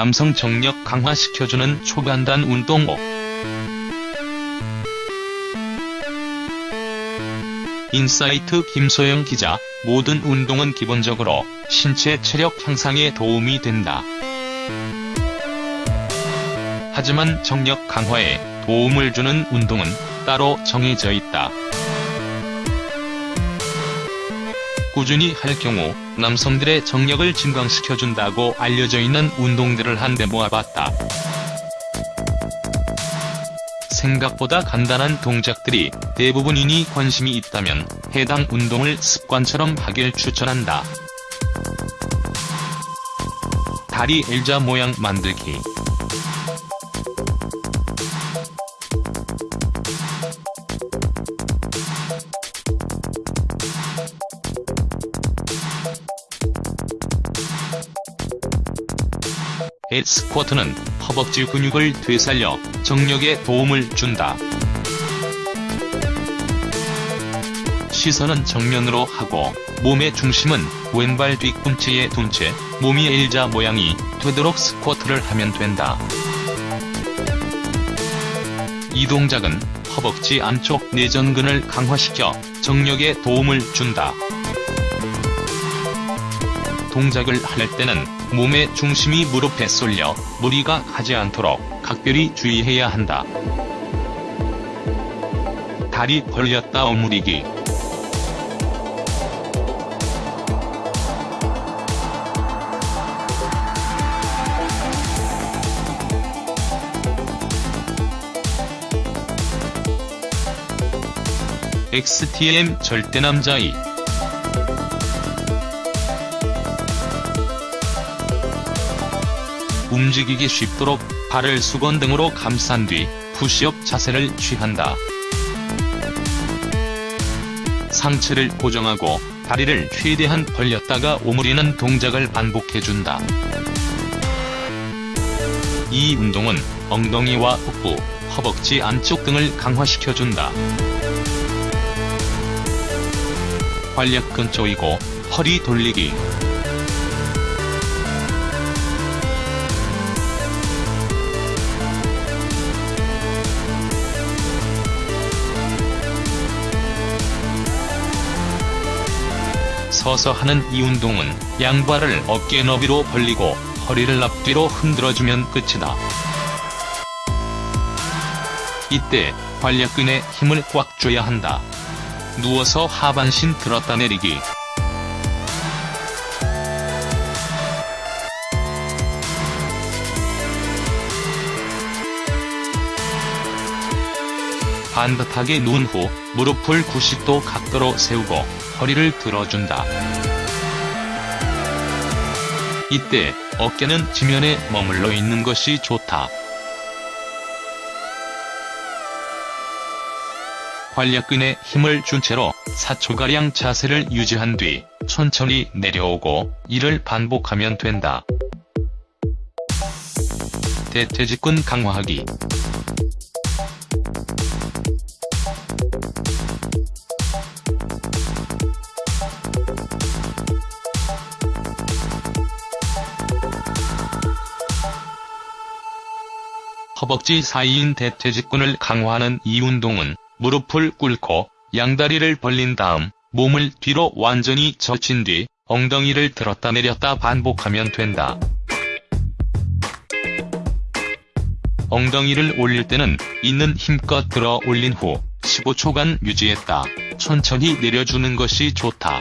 남성 정력 강화시켜주는 초간단 운동법. 인사이트 김소영 기자, 모든 운동은 기본적으로 신체 체력 향상에 도움이 된다. 하지만 정력 강화에 도움을 주는 운동은 따로 정해져 있다. 꾸준히 할 경우 남성들의 정력을 증강시켜준다고 알려져 있는 운동들을 한데 모아봤다. 생각보다 간단한 동작들이 대부분이니 관심이 있다면 해당 운동을 습관처럼 하길 추천한다. 다리 L자 모양 만들기 스쿼트는 허벅지 근육을 되살려 정력에 도움을 준다. 시선은 정면으로 하고 몸의 중심은 왼발 뒤꿈치에 둔 채 몸이 L자 모양이 되도록 스쿼트를 하면 된다. 이 동작은 허벅지 안쪽 내전근을 강화시켜 정력에 도움을 준다. 동작을 할 때는 몸의 중심이 무릎에 쏠려 무리가 가지 않도록 각별히 주의해야 한다. 다리 벌렸다 오므리기 XTM 절대남자이 움직이기 쉽도록 발을 수건 등으로 감싼 뒤 푸시업 자세를 취한다. 상체를 고정하고 다리를 최대한 벌렸다가 오므리는 동작을 반복해준다. 이 운동은 엉덩이와 복부, 허벅지 안쪽 등을 강화시켜준다. 활력근 조이고 허리 돌리기 서서 하는 이 운동은 양발을 어깨 너비로 벌리고 허리를 앞뒤로 흔들어주면 끝이다. 이때 활력근에 힘을 꽉 줘야 한다. 누워서 하반신 들었다 내리기 반듯하게 누운 후 무릎을 90도 각도로 세우고 허리를 들어준다. 이때 어깨는 지면에 머물러 있는 것이 좋다. 활력근에 힘을 준 채로 4초가량 자세를 유지한 뒤 천천히 내려오고 이를 반복하면 된다. 대퇴직근 강화하기 허벅지 사이인 대퇴직근을 강화하는 이 운동은 무릎을 꿇고 양다리를 벌린 다음 몸을 뒤로 완전히 젖힌 뒤 엉덩이를 들었다 내렸다 반복하면 된다. 엉덩이를 올릴 때는 있는 힘껏 들어 올린 후 15초간 유지했다. 천천히 내려주는 것이 좋다.